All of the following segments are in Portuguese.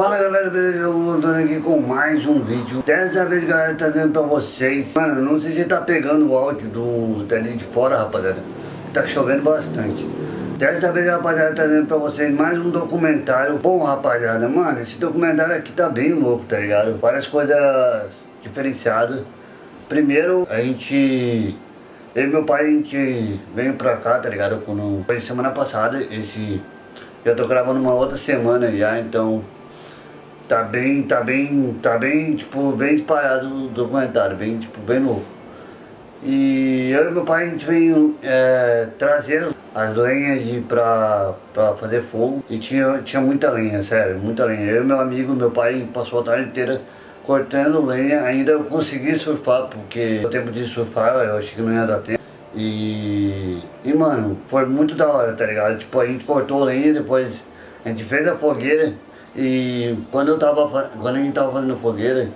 Fala galera, beleza? Eu voltando aqui com mais um vídeo Dessa vez galera, trazendo pra vocês Mano, não sei se tá pegando o áudio do dali de fora, rapaziada Tá chovendo bastante Dessa vez, rapaziada, trazendo pra vocês mais um documentário Bom, rapaziada, mano, esse documentário aqui tá bem louco, tá ligado? Várias coisas diferenciadas Primeiro, a gente... Eu e meu pai, a gente veio pra cá, tá ligado? Quando... Foi semana passada, esse... Eu tô gravando uma outra semana já, então tá bem, tá bem, tá bem, tipo, bem espalhado o documentário, bem, tipo, bem novo. E eu e meu pai, a gente veio é, trazer as lenhas de, pra, pra fazer fogo e tinha, tinha muita lenha, sério, muita lenha. Eu e meu amigo, meu pai passou a tarde inteira cortando lenha, ainda eu consegui surfar, porque o tempo de surfar eu achei que não ia dar tempo. E, e mano, foi muito da hora, tá ligado? Tipo, a gente cortou lenha, depois a gente fez a fogueira e quando eu tava, quando a gente tava fazendo fogueira,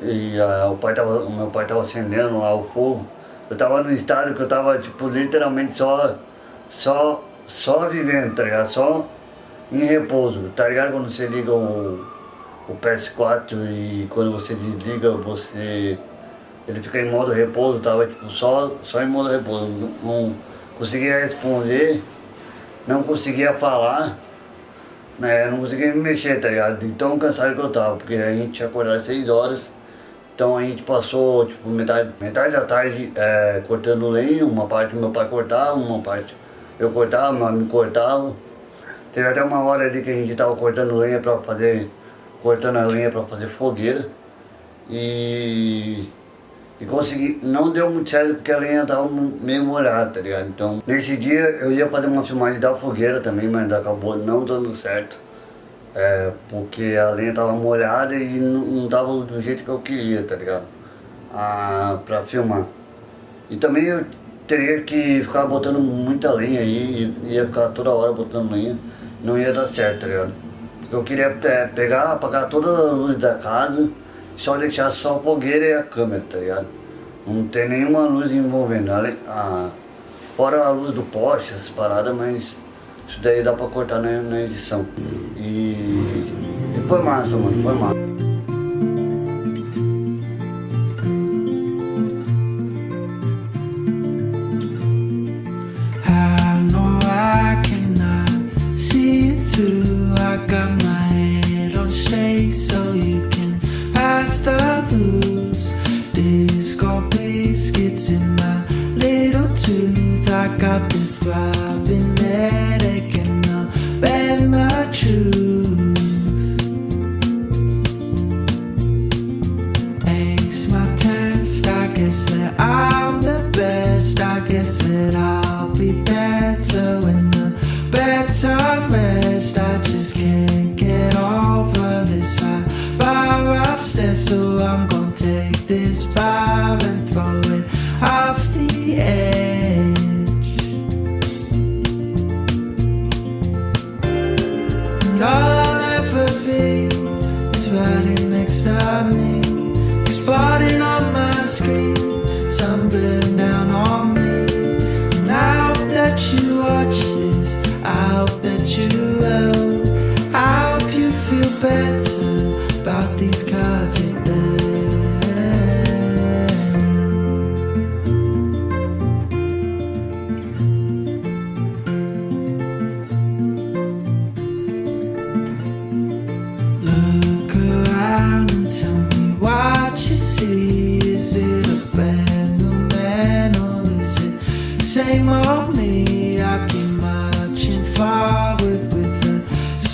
e a, o, pai tava, o meu pai tava acendendo lá o fogo, eu tava no estado que eu tava, tipo, literalmente só, só, só vivendo, tá ligado? Só em repouso, tá ligado? Quando você liga o, o PS4 e quando você desliga, você... Ele fica em modo repouso, tava tipo só, só em modo repouso, não, não conseguia responder, não conseguia falar, né, eu não conseguia me mexer, tá ligado? De tão cansado que eu tava, porque a gente tinha acordado às 6 horas, então a gente passou, tipo, metade, metade da tarde é, cortando lenha, uma parte meu pai cortava, uma parte eu cortava, mas me cortava. Teve até uma hora ali que a gente tava cortando lenha pra fazer, cortando a lenha pra fazer fogueira. E e consegui, não deu muito certo porque a lenha tava meio molhada, tá ligado? Então, nesse dia eu ia fazer uma filmagem da fogueira também, mas acabou não dando certo. É, porque a lenha tava molhada e não, não tava do jeito que eu queria, tá ligado? Ah, pra filmar. E também eu teria que ficar botando muita lenha aí, ia ficar toda hora botando lenha, não ia dar certo, tá ligado? Eu queria é, pegar, apagar toda a luz da casa, só deixar só a fogueira e a câmera, tá ligado? Não tem nenhuma luz envolvendo, a, a, fora a luz do poste, essas paradas, mas isso daí dá pra cortar na, na edição. E, e foi massa, mano, foi massa.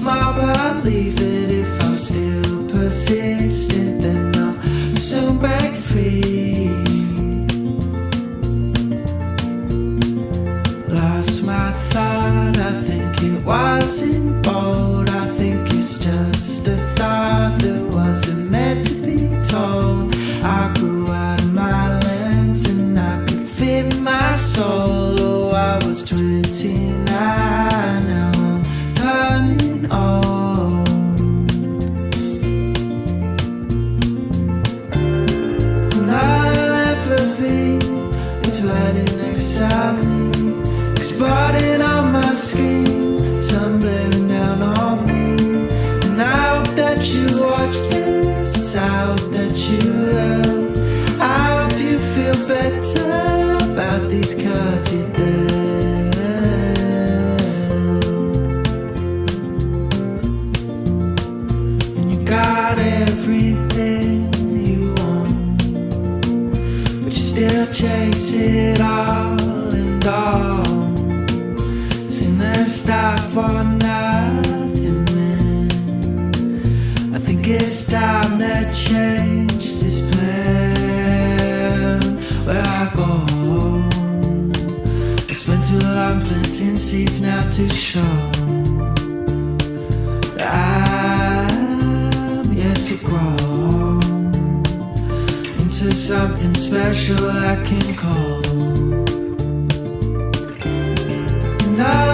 Small belief that if I'm still persistent then I'll soon break free. Lost my thought, I think it wasn't bold lights riding next to me. Exploding on my screen Sun blaring down on me. And I hope that you watch this. I hope that you will. I hope you feel better About these cuts. you That stop for nothing, man. I think it's time to change this plan. Where I go, I spent too long planting seeds now to show I'm yet to grow into something special I can call. And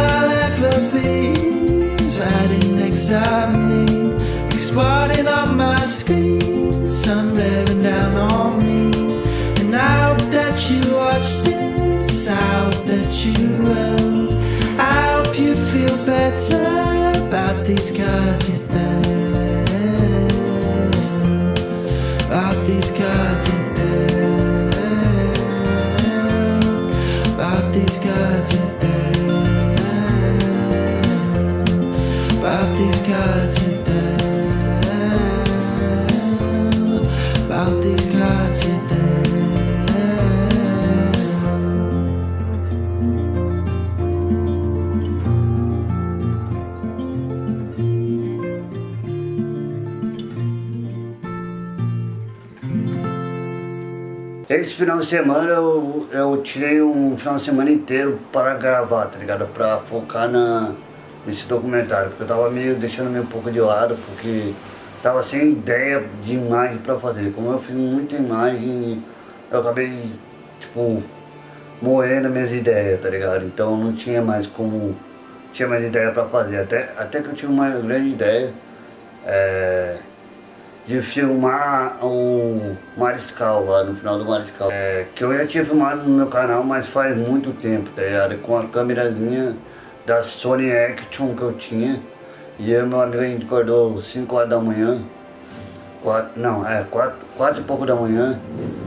next to exploding on my screen, sun revving down on me. And I hope that you watch this, I hope that you will. I hope you feel better about these cards you Esse final de semana eu, eu tirei um final de semana inteiro para gravar, tá ligado? Pra focar na, nesse documentário, porque eu tava meio deixando meio um pouco de lado, porque tava sem ideia de imagem pra fazer. Como eu fiz muita imagem, eu acabei, tipo, morrendo minhas ideias, tá ligado? Então não tinha mais como, tinha mais ideia pra fazer. Até, até que eu tive uma grande ideia, é, de filmar o Mariscal lá no final do Mariscal. É, que eu já tinha filmado no meu canal, mas faz muito tempo, tá ligado? Com a câmerazinha da Sony Action que eu tinha. E eu meu amigo a gente acordou 5 horas da manhã. Quatro, não, é 4, quatro e pouco da manhã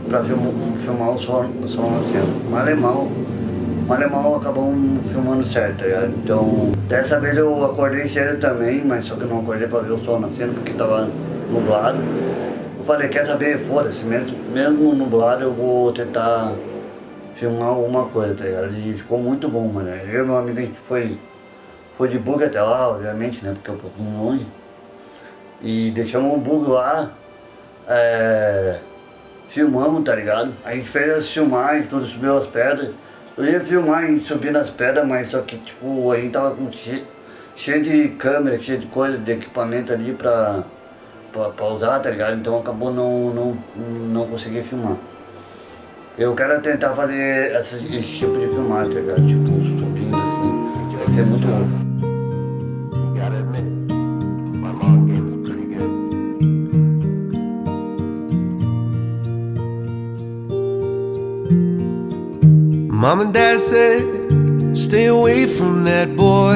pra filmar, filmar o som, o som assim. Mal mal, e mal acabou filmando certo, tá ligado? Então, dessa vez eu acordei cedo também, mas só que não acordei pra ver o sol nascendo porque tava nublado. Eu falei, quer saber, foda-se, mesmo, mesmo nublado eu vou tentar filmar alguma coisa, tá ligado? E ficou muito bom, mano. Eu e meu amigo, a gente foi, foi de bug até lá, obviamente, né? Porque é um pouco longe. E deixamos o bug lá, é, filmamos, tá ligado? A gente fez as filmagens, tudo subiu as pedras. Eu ia filmar a gente subindo as pedras, mas só que tipo, a gente tava com cheio, cheio de câmera, cheio de coisa, de equipamento ali pra, pra, pra usar, tá ligado? Então acabou não, não, não consegui filmar. Eu quero tentar fazer esse, esse tipo de filmagem, tá ligado? Tipo, subindo assim, vai ser muito good. Mom and dad said, stay away from that boy.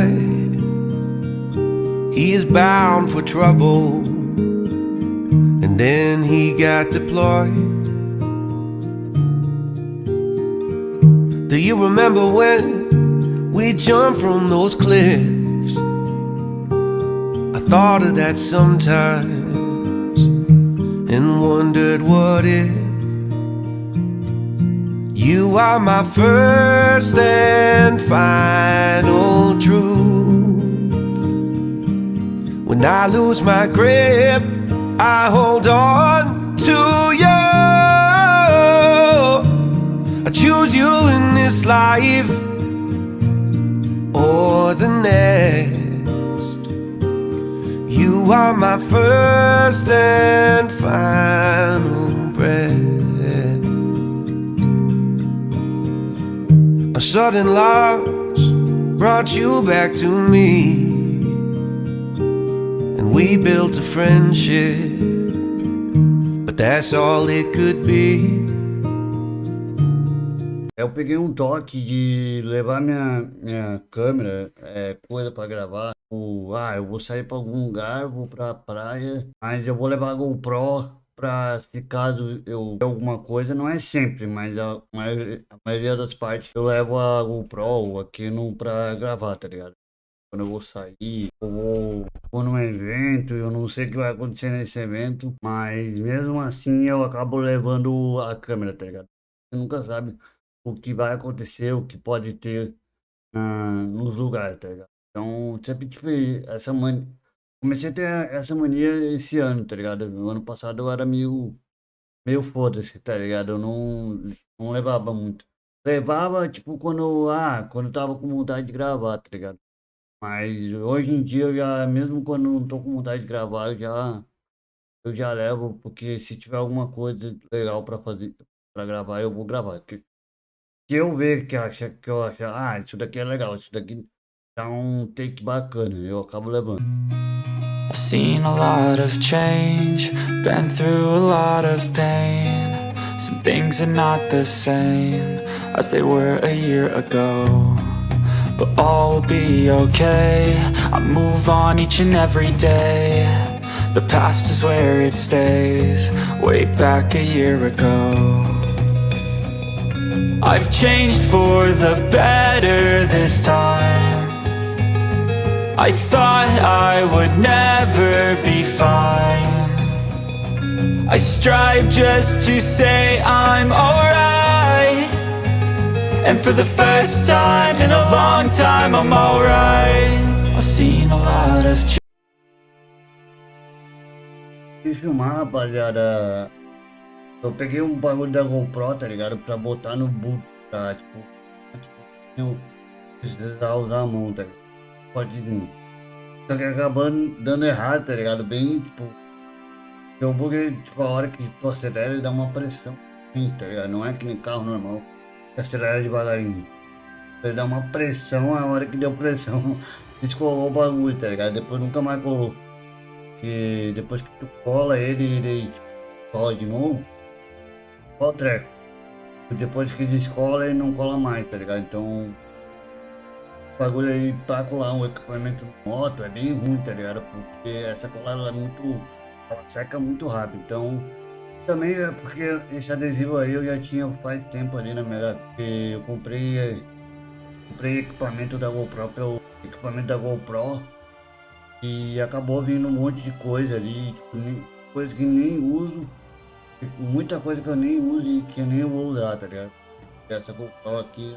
He is bound for trouble. And then he got deployed. Do you remember when we jumped from those cliffs? I thought of that sometimes and wondered what if. You are my first and final truth. When I lose my grip, I hold on to you. I choose you in this life or the next. You are my first and final breath. A sudden loss brought you back to me, we built a friendship. But that's all it could be. Eu peguei um toque de levar minha, minha câmera, é, coisa pra gravar. O, ah, eu vou sair pra algum lugar, vou pra praia, mas eu vou levar a GoPro pra se caso eu alguma coisa, não é sempre, mas a a maioria das partes eu levo a GoPro aqui no, pra gravar, tá ligado? Quando eu vou sair, eu vou, vou num evento, eu não sei o que vai acontecer nesse evento, mas mesmo assim eu acabo levando a câmera, tá ligado? Você nunca sabe o que vai acontecer, o que pode ter uh, nos lugares, tá ligado? Então, sempre tive essa mania. Comecei a ter essa mania esse ano, tá ligado? No ano passado eu era meio, meio foda-se, tá ligado? Eu não, não levava muito. Levava, tipo, quando, ah, quando eu tava com vontade de gravar, tá ligado? Mas hoje em dia, eu já, mesmo quando não tô com vontade de gravar, eu já, eu já levo, porque se tiver alguma coisa legal pra fazer, pra gravar, eu vou gravar. Que, eu ver que acha, que eu achar, ah, isso daqui é legal, isso daqui dá um take bacana, eu acabo levando. I've seen a lot of change, been through a lot of pain. Some things are not the same as they were a year ago. But all will be okay, I move on each and every day. The past is where it stays, way back a year ago. I've changed for the better this time. I thought I would never be fine I strive just to say I'm alright And for the first time in a long time I'm alright I've seen a lot of filmar, rapaziada. Eu peguei um bagulho da GoPro, tá ligado? Pra botar no boot, pra, tipo, tipo eu precisar usar a mão, tá ligado? pode. Só que acabando dando errado, tá ligado? Bem, tipo. O bug, tipo, a hora que tu acelera, ele dá uma pressão. Tá ligado? Não é que nem carro normal. Acelera devagarinho. Ele dá uma pressão, a hora que deu pressão, descolou o bagulho, tá ligado? Depois nunca mais colou. Que depois que tu cola ele, ele cola de novo. Cola o treco. Depois que descola, ele não cola mais, tá ligado? Então bagulho aí pra colar um equipamento moto é bem ruim, tá ligado? Porque essa colada é muito. Ela seca muito rápido. Então, também é porque esse adesivo aí eu já tinha faz tempo ali na. Porque eu comprei. Comprei equipamento da GoPro pelo equipamento da GoPro. E acabou vindo um monte de coisa ali, tipo, coisa que nem uso. Muita coisa que eu nem uso e que eu nem vou usar, tá ligado? Essa GoPro aqui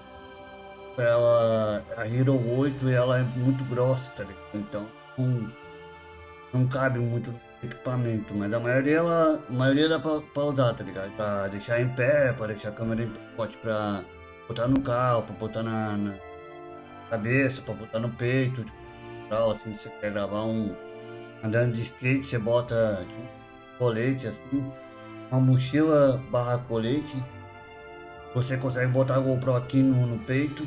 ela, a Hero 8 ela é muito grossa, tá ligado? Então não, não cabe muito equipamento, mas a maioria, ela, a maioria dá pra, pra usar, tá ligado? Pra deixar em pé, pra deixar a câmera em pote pra botar no carro, pra botar na, na cabeça, pra botar no peito, tipo, tal, assim, você quer gravar um andando de skate, você bota tipo, colete assim, uma mochila barra colete, você consegue botar a GoPro aqui no, no peito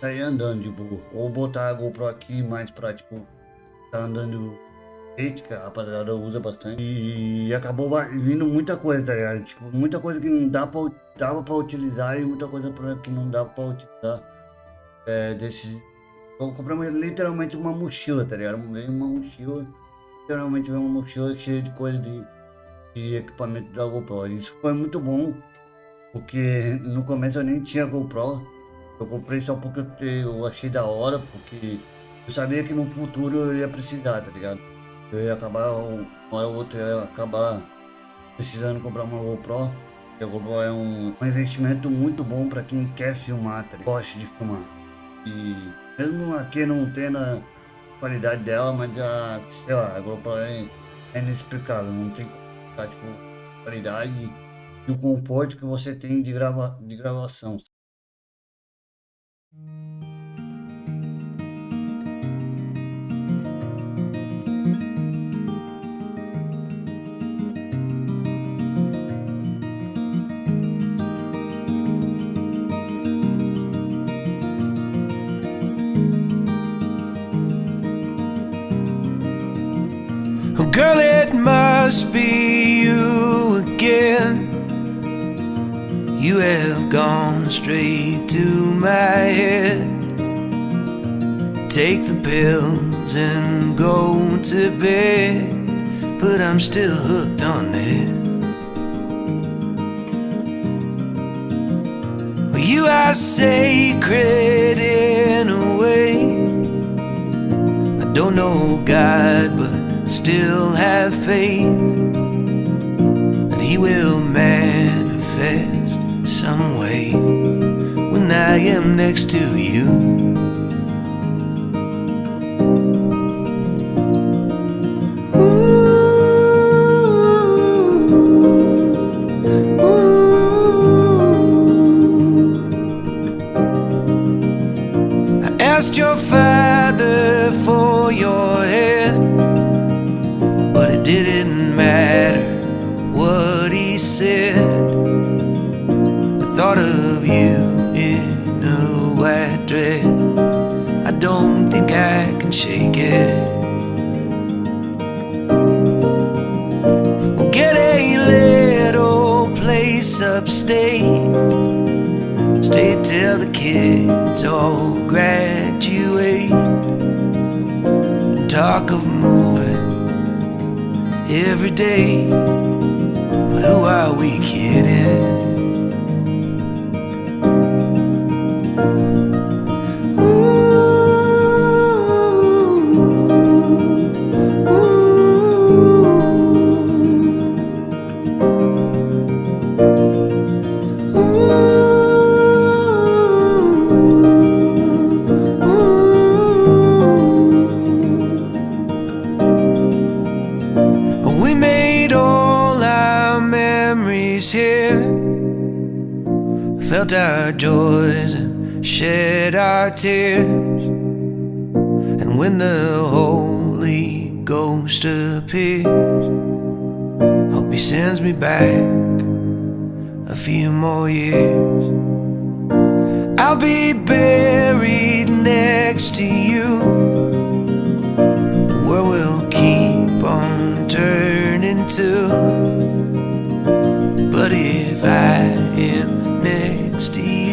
sair andando de boa. Ou botar a GoPro aqui mais pra, tipo, tá andando que a rapaziada usa bastante. E acabou vindo muita coisa, tá ligado? Tipo, muita coisa que não dá pra, dava pra utilizar e muita coisa pra, que não dá pra utilizar. É, desse... Eu comprei literalmente uma mochila, tá ligado? Veio uma mochila, literalmente veio uma mochila cheia de coisa de, de equipamento da GoPro. Isso foi muito bom, porque no começo eu nem tinha GoPro. Eu comprei só porque eu achei da hora, porque eu sabia que no futuro eu ia precisar, tá ligado? Eu ia acabar, uma hora ou outra, eu ia acabar precisando comprar uma GoPro. a GoPro é um, um investimento muito bom para quem quer filmar, tá? Gosta de filmar. E mesmo aqui não tendo a qualidade dela, mas a, sei lá, a GoPro é, é inexplicável, não tem tipo, qualidade e o conforto que você tem de, grava, de gravação. Must be you again You have gone straight to my head. Take the pills and go to bed, but I'm still hooked on. Well, you are sacred in a way. I don't know God, but still have faith that He will manifest some way when I am next to you. I asked your father for your it didn't matter what he said. The thought of you in a white dress, I don't think I can shake it. We'll get a little place upstate. Stay till the kids all graduate. Talk of moving every day. But who are we kidding? Joys and shed our tears. And when the Holy Ghost appears, hope He sends me back a few more years. I'll be buried next to you. The world will keep on turning to. But if I am next to you,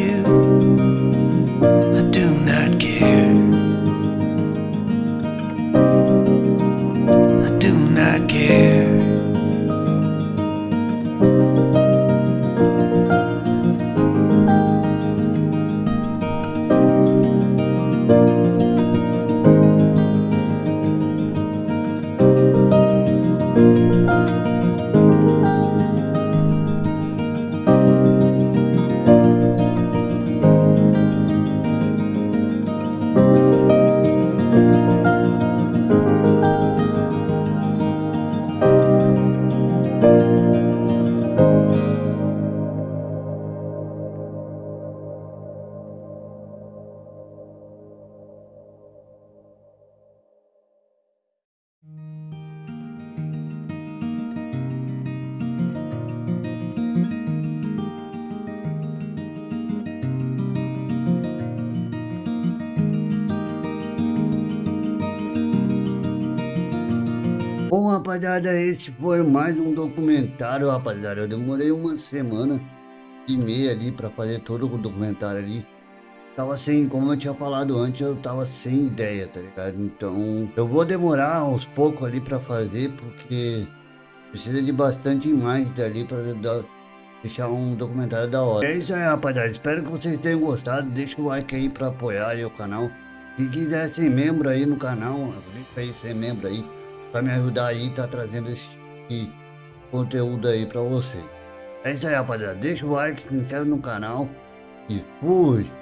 rapaziada, esse foi mais um documentário, rapaziada. Eu demorei uma semana e meia ali pra fazer todo o documentário ali. Tava sem, como eu tinha falado antes, eu tava sem ideia, tá ligado? Então, eu vou demorar aos poucos ali pra fazer, porque precisa de bastante imagem ali pra dar, deixar um documentário da hora. É isso aí, rapaziada. Espero que vocês tenham gostado. Deixa o like aí pra apoiar aí o canal. Se quiser ser membro aí no canal, clica aí ser membro aí para me ajudar aí tá trazendo esse conteúdo aí para vocês. É isso aí, rapaziada. Deixa o like, se inscreve no canal e fui!